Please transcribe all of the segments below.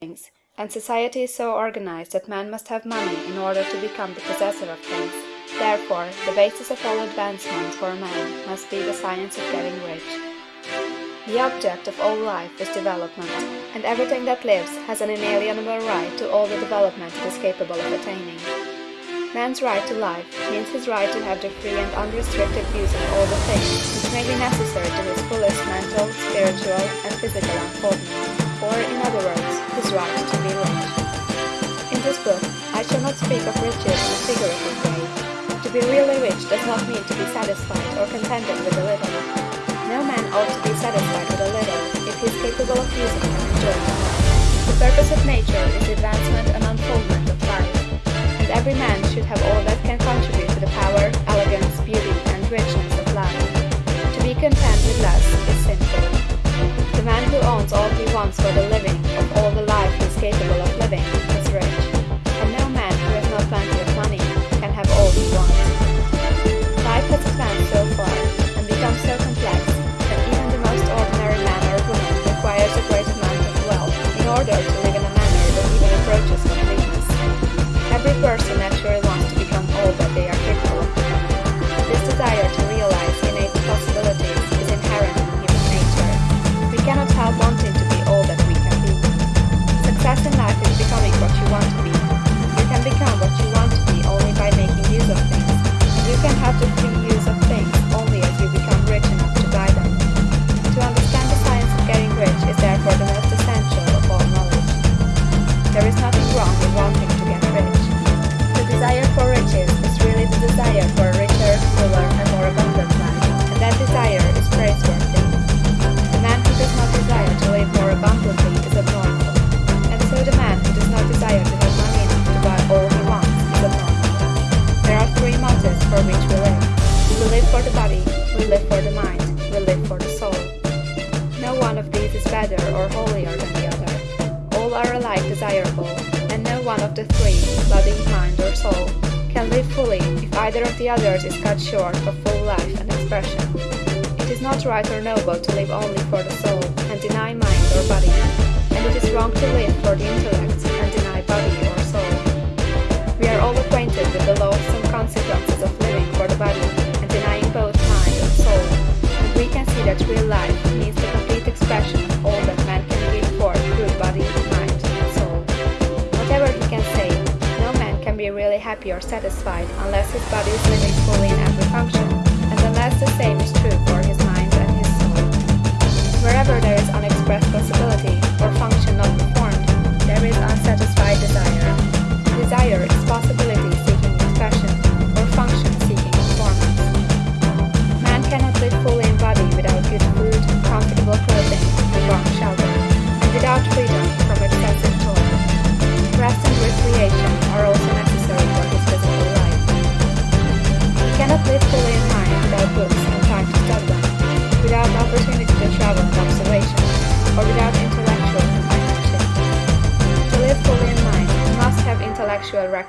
things, and society is so organized that man must have money in order to become the possessor of things. Therefore, the basis of all advancement for man must be the science of getting rich. The object of all life is development, and everything that lives has an inalienable right to all the development it is capable of attaining. Man's right to life means his right to have the free and unrestricted use of all the things which may be necessary to his fullest mental, spiritual, and physical unfoldment, or, in other words, right to be. In this book, I shall not speak of riches in a figurative way. To be really rich does not mean to be satisfied or contented with a little. No man ought to be satisfied with a little if he is capable of using and enjoying more. The purpose of nature is advancement and unfoldment of life, and every man should have all that can contribute to the power, elegance, beauty, and richness of life. To be content with less is sinful. The man who owns all he wants for the living are alike desirable, and no one of the three, body, mind, or soul, can live fully if either of the others is cut short of full life and expression. It is not right or noble to live only for the soul and deny mind or body, and it is wrong to live for the intellect and deny body or soul. We are all acquainted with the loathsome consequences of living for the body and denying both mind and soul, and we can see that real life means or satisfied unless his body is living fully in every function,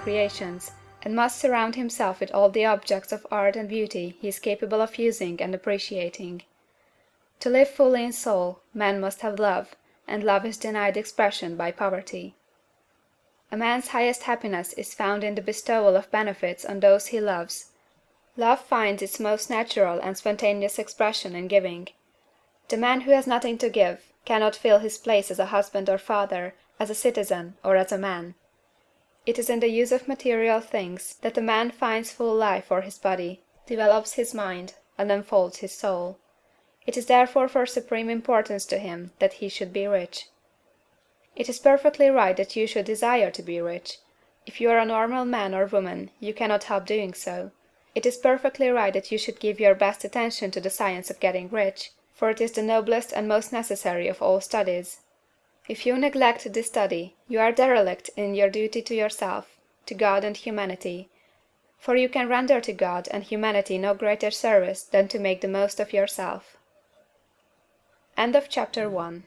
recreations, and must surround himself with all the objects of art and beauty he is capable of using and appreciating. To live fully in soul, man must have love, and love is denied expression by poverty. A man's highest happiness is found in the bestowal of benefits on those he loves. Love finds its most natural and spontaneous expression in giving. The man who has nothing to give cannot fill his place as a husband or father, as a citizen, or as a man. It is in the use of material things that a man finds full life for his body, develops his mind, and unfolds his soul. It is therefore of supreme importance to him that he should be rich. It is perfectly right that you should desire to be rich. If you are a normal man or woman, you cannot help doing so. It is perfectly right that you should give your best attention to the science of getting rich, for it is the noblest and most necessary of all studies. If you neglect this study, you are derelict in your duty to yourself, to God and humanity; for you can render to God and humanity no greater service than to make the most of yourself. CHAPTER II.